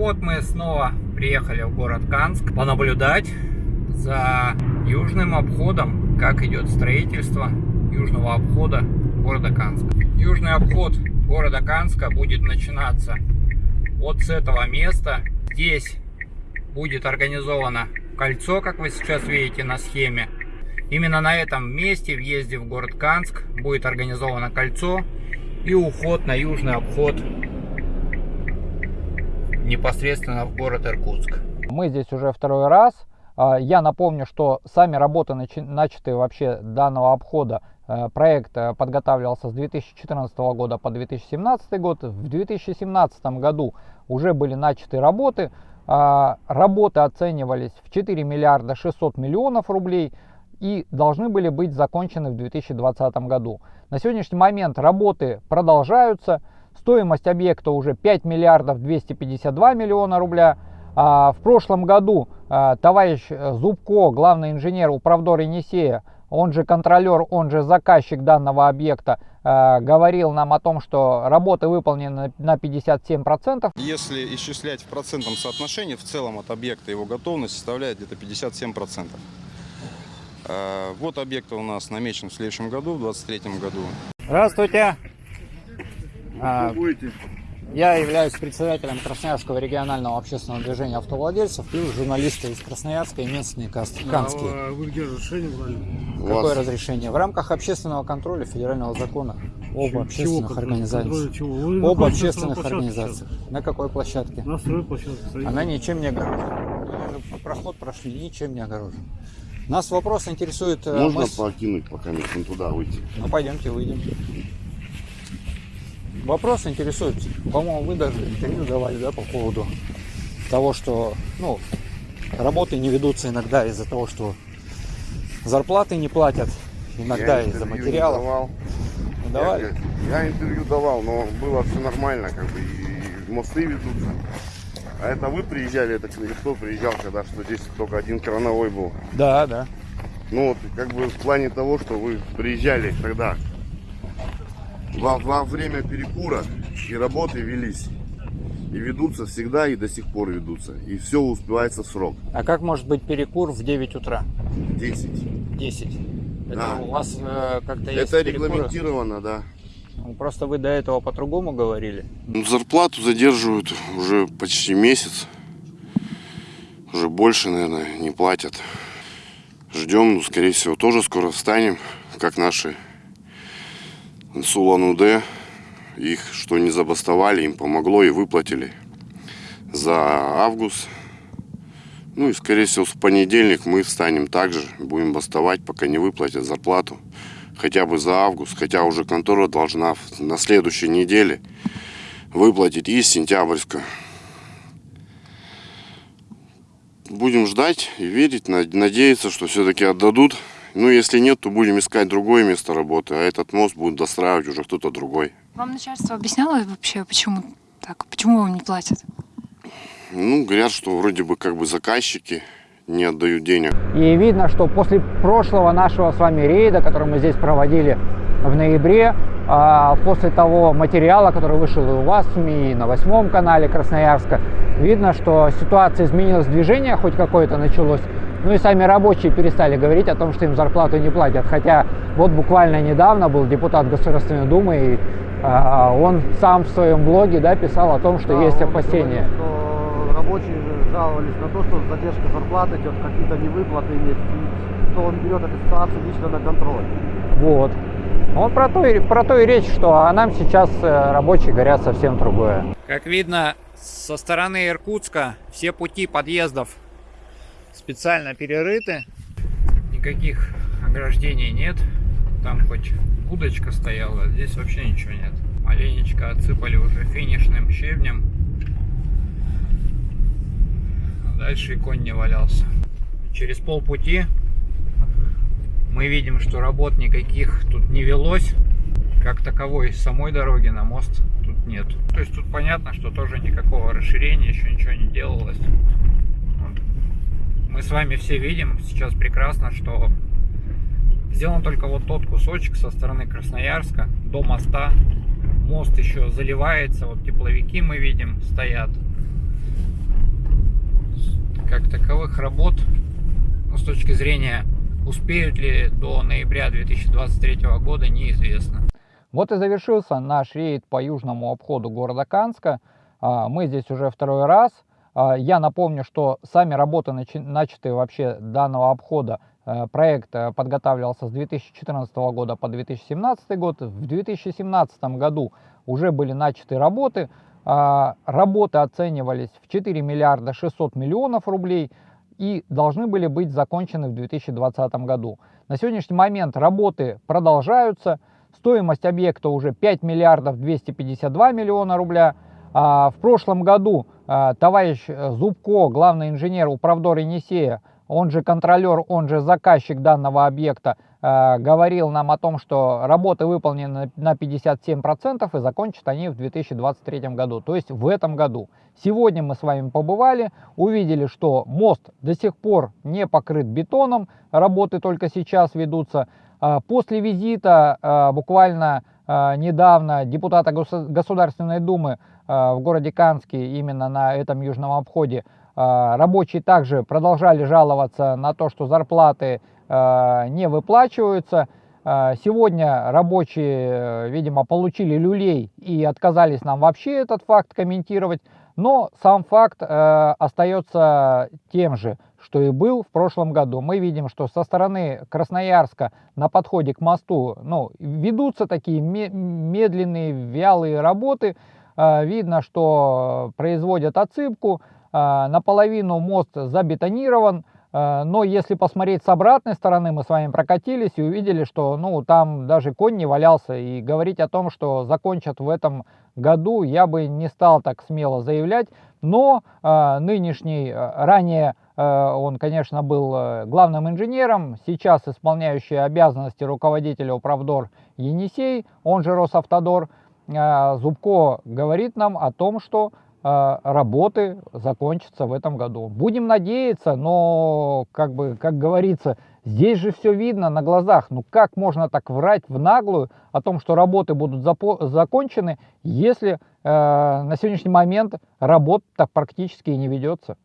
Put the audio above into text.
вот мы снова приехали в город Канск понаблюдать за южным обходом, как идет строительство южного обхода города Канска. Южный обход города Канска будет начинаться вот с этого места. Здесь будет организовано кольцо, как вы сейчас видите на схеме. Именно на этом месте, въезде в город Канск, будет организовано кольцо и уход на южный обход непосредственно в город Иркутск. Мы здесь уже второй раз. А, я напомню, что сами работы, начатые вообще данного обхода, э, проект э, подготавливался с 2014 года по 2017 год. В 2017 году уже были начаты работы. А, работы оценивались в 4 миллиарда 600 миллионов рублей и должны были быть закончены в 2020 году. На сегодняшний момент работы продолжаются. Стоимость объекта уже 5 миллиардов 252 миллиона рубля. А, в прошлом году а, товарищ Зубко, главный инженер Управдор Енисея, он же контролер, он же заказчик данного объекта, а, говорил нам о том, что работы выполнены на 57%. Если исчислять в процентном соотношении, в целом от объекта его готовность составляет где-то 57%. Вот объект у нас намечен в следующем году, в 2023 году. Здравствуйте. А, будете? Я являюсь председателем Красноярского регионального общественного движения автовладельцев, плюс журналисты из Красноярска и местные канские. А вы где разрешение брали? Какое вас... разрешение? В рамках общественного контроля федерального закона об чего, общественных организациях. Об общественных организациях. Сейчас? На какой площадке? На стройплощадке. Она ничем не огорожена. Проход прошли, ничем не огорожен. Нас вопрос интересует... Э, Можно мы... покинуть, пока не туда выйти? Ну пойдемте, выйдем. Вопрос интересует, по-моему, вы даже интервью давали, да, по поводу того, что, ну, работы не ведутся иногда из-за того, что зарплаты не платят, иногда из-за материалов. давал. Не давали? Я, я интервью давал, но было все нормально, как бы, и мосты ведутся. А это вы приезжали, это кто приезжал, когда что здесь только один крановой был? Да, да. Ну вот, как бы в плане того, что вы приезжали тогда, во, во время перекура и работы велись. И ведутся всегда, и до сих пор ведутся. И все успевается в срок. А как может быть перекур в 9 утра? 10. 10. Это да. у вас э, как-то есть Это перекуры? регламентировано, да. Ну, просто вы до этого по-другому говорили. Ну, зарплату задерживают уже почти месяц. Уже больше, наверное, не платят. Ждем, ну, скорее всего, тоже скоро встанем, как наши Сулан-Удэ. Их что не забастовали, им помогло и выплатили за август. Ну и скорее всего в понедельник мы встанем также, будем бастовать, пока не выплатят зарплату. Хотя бы за август, хотя уже контора должна на следующей неделе выплатить из сентябрьска. Будем ждать и верить, надеяться, что все-таки отдадут ну, если нет, то будем искать другое место работы, а этот мост будет достраивать уже кто-то другой. Вам начальство объясняло вообще, почему так? Почему вам не платят? Ну, говорят, что вроде бы как бы заказчики не отдают денег. И видно, что после прошлого нашего с вами рейда, который мы здесь проводили в ноябре, а, после того материала, который вышел и у вас в СМИ, и на восьмом канале Красноярска, видно, что ситуация изменилась, движение хоть какое-то началось, ну и сами рабочие перестали говорить о том, что им зарплату не платят. Хотя вот буквально недавно был депутат Государственной Думы, и а, он сам в своем блоге да, писал о том, что да, есть опасения. Говорил, что рабочие жаловались на то, что задержка зарплаты идет, какие-то невыплаты есть, и что он берет эту ситуацию лично на контроль. Вот. Он про то, и, про то и речь, что а нам сейчас э, рабочие говорят совсем другое. Как видно, со стороны Иркутска все пути подъездов специально перерыты. Никаких ограждений нет. Там хоть удочка стояла, здесь вообще ничего нет. Оленечка отсыпали уже финишным щебнем. А дальше и конь не валялся. Через полпути мы видим, что работ никаких тут не велось. Как таковой самой дороги на мост тут нет. То есть тут понятно, что тоже никакого расширения еще ничего не делалось мы с вами все видим сейчас прекрасно, что сделан только вот тот кусочек со стороны Красноярска до моста. Мост еще заливается, вот тепловики мы видим стоят. как таковых работ, ну, с точки зрения, успеют ли до ноября 2023 года, неизвестно. Вот и завершился наш рейд по южному обходу города Канска. Мы здесь уже второй раз. А, я напомню, что сами работы, начатые вообще данного обхода, э, проект э, подготавливался с 2014 года по 2017 год. В 2017 году уже были начаты работы. А, работы оценивались в 4 миллиарда 600 миллионов рублей и должны были быть закончены в 2020 году. На сегодняшний момент работы продолжаются. Стоимость объекта уже 5 миллиардов 252 миллиона рубля. А в прошлом году товарищ Зубко, главный инженер Управдор Енисея, он же контролер, он же заказчик данного объекта, а, говорил нам о том, что работы выполнены на 57% и закончат они в 2023 году, то есть в этом году. Сегодня мы с вами побывали, увидели, что мост до сих пор не покрыт бетоном, работы только сейчас ведутся. А, после визита а, буквально а, недавно депутата Государственной Думы в городе Канске, именно на этом южном обходе, рабочие также продолжали жаловаться на то, что зарплаты не выплачиваются. Сегодня рабочие, видимо, получили люлей и отказались нам вообще этот факт комментировать. Но сам факт остается тем же – что и был в прошлом году. Мы видим, что со стороны Красноярска на подходе к мосту ну, ведутся такие медленные, вялые работы. А, видно, что производят отсыпку. А, наполовину мост забетонирован. А, но если посмотреть с обратной стороны, мы с вами прокатились и увидели, что ну, там даже конь не валялся. И говорить о том, что закончат в этом году, я бы не стал так смело заявлять. Но нынешний, ранее он, конечно, был главным инженером, сейчас исполняющий обязанности руководителя управдор Енисей, он же Росавтодор. Э, Зубко говорит нам о том, что работы закончатся в этом году. Будем надеяться, но, как бы, как говорится, здесь же все видно на глазах. Ну как можно так врать в наглую о том, что работы будут закончены, если э, на сегодняшний момент работа так практически и не ведется?